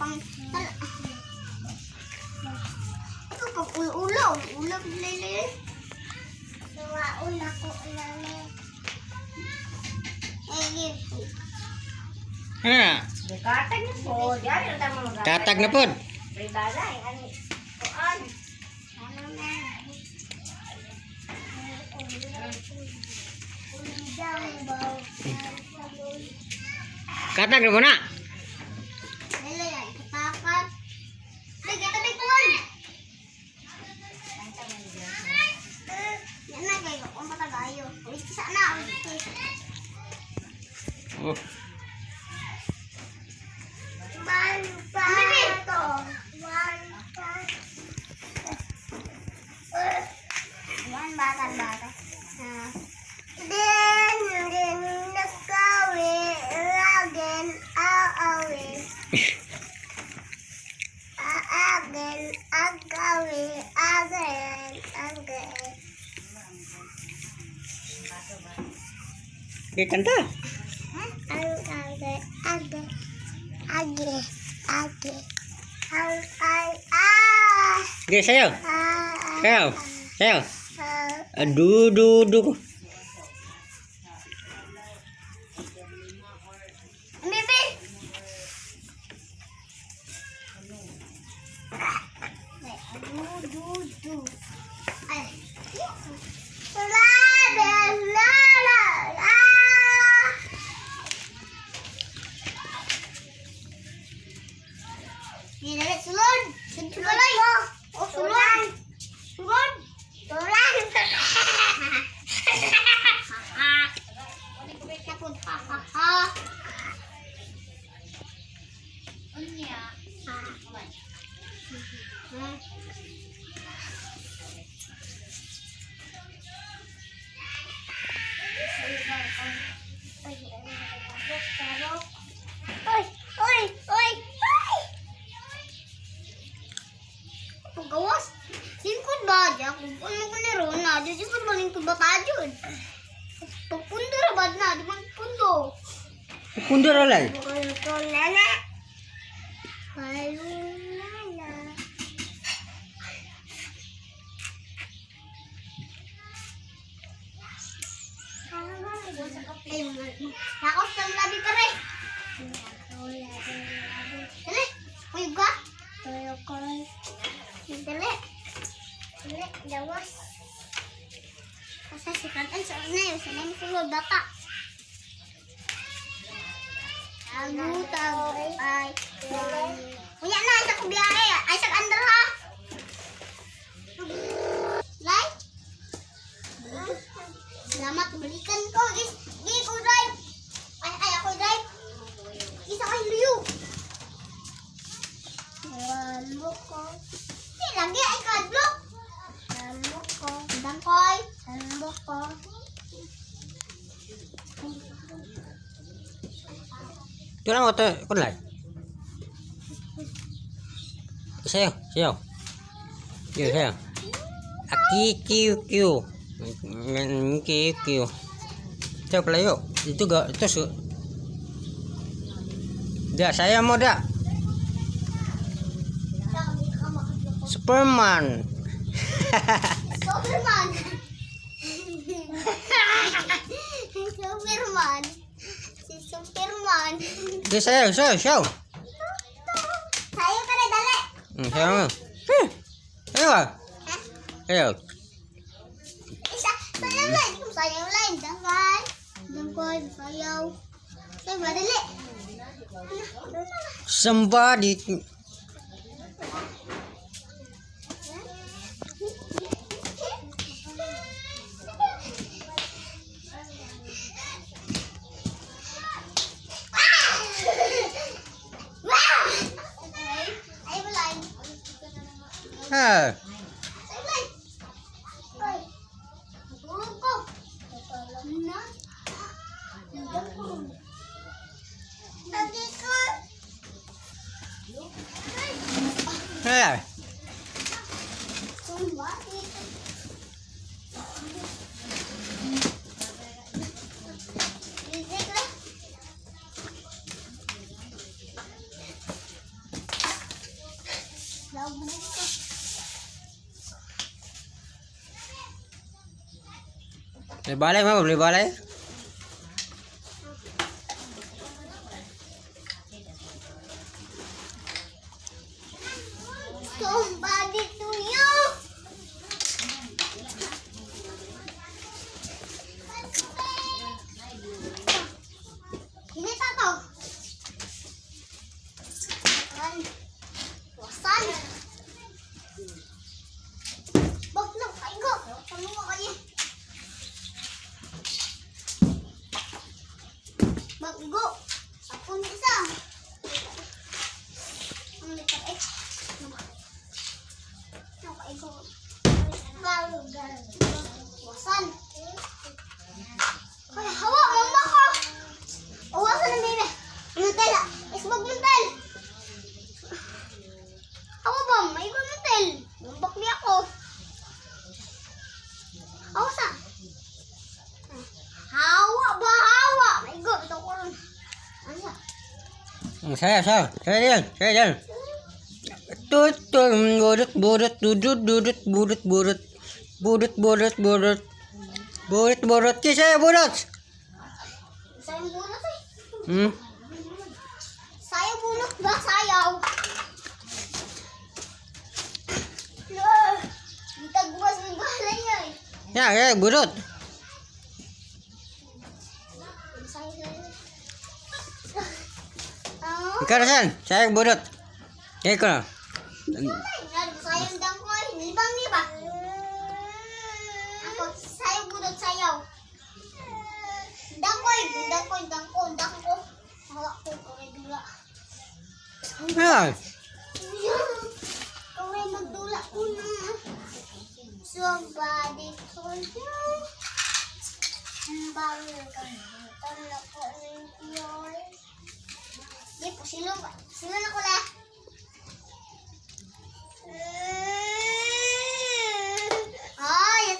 pang... Tal- Ito ulo-ulo. Ulo, lili. Ulo ko, lili. Eh, gitu. Ha, Katag na po. Katag na na? Katag na mo na. Oh. Ay, ah, Okay, sayo. Sayo. Sayo. Aduh, duh, duh. Bibi. Du, du, du. Tayo dyan? Pagpundo na ba na? Di ba pundo? Kundur alay. Kayo ko lala. Kayo lala. Ay, Nakos ng labi pa rin. Kantan sa una yun. Sa nang kulo bata. Tago, tago, ay. Uya na, isa ko biyahe. Ay, sa under ha. Lai? Salamat, balikan ko. Is, di ko drive. Ay, ay, ako drive. Isa kay Liu. Walo ko. Di, lagi ay kadlok. Walo ko. Dangkoy. Walo ko. Ito lang ito. Kunlay. Sayo. Sayo. Sayo, sayo. Aki, kiu, kiu. Kiu, kiu. Sayo pala yuk. Itu gak, itu su. Dah, saya mau dah. Superman. Superman. Superman. Superman. Dia sayo, sayo, sayo. Sayo ka na dali. Hmm, sayo mo. Hmm. Sayo ah. Sayo. Isa, sayaw lang. Sayaw lang. Dangkay. Dangkay, sayaw. Sayo ba dali? Somebody. Ah. Ay, रिबाला है मैं रिबाला Nakaigo. Wasan. Ay, hawa, mama ko. Awasan ng bebe. Mantel. Isbog mantel. Hawa ba? May iba mantel. Bumbak niya ako. Awasa. Hawa? Hawa. May iba. Ito ko rin. Ano siya? Hmm, Saya, saya, saya jalan, saya jalan. Tut, tut, burut, burut, dudut, dudut, burut, burut, burut, burut, burut, burut, burut, Ki, saya burut. Sayang bunot eh. Hmm, Sayaw bunot ba? Sayaw. No. Itagwas ng balay niya eh. ya, ya, burut. Ikaw Rasan, saya burut. Ya, sayang dangkoy. Nibang niba. Ako, sayaw bunot, sayaw. Dangkoy, dangkoy, dangko, dangko. Hawak ko, kaway dula. Ya, Kaway magdula ko na. Somebody told you. Ang bawal ka. Tala ko ng yun. Di po, silo ba? Silo na ko na. Ay,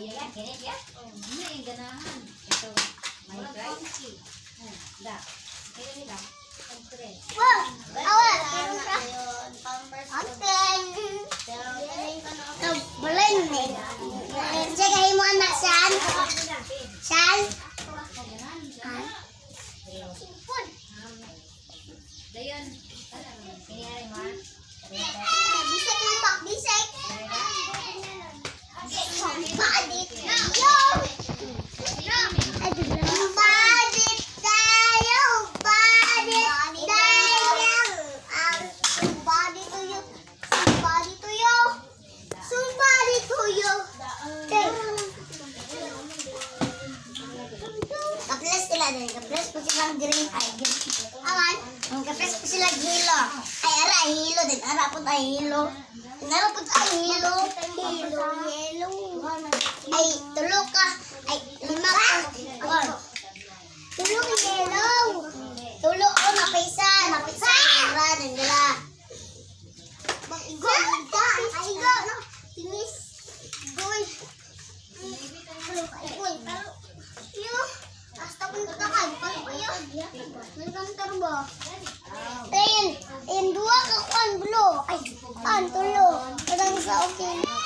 Ayaw ya, kirit ya? Oo. Ano yung ganahan? Ito, may fry? Oo, da. Kaya nila, pang-tren. Wow! Awal! Pero sa... Pang-tren! Pero, kanayin ka na ako. Balay mo. Sige, mo anak, saan? Saan? Nandang turbo. Tayin, tayin dua ka kuan blo. Ay, an tulo. Kadang sa okay.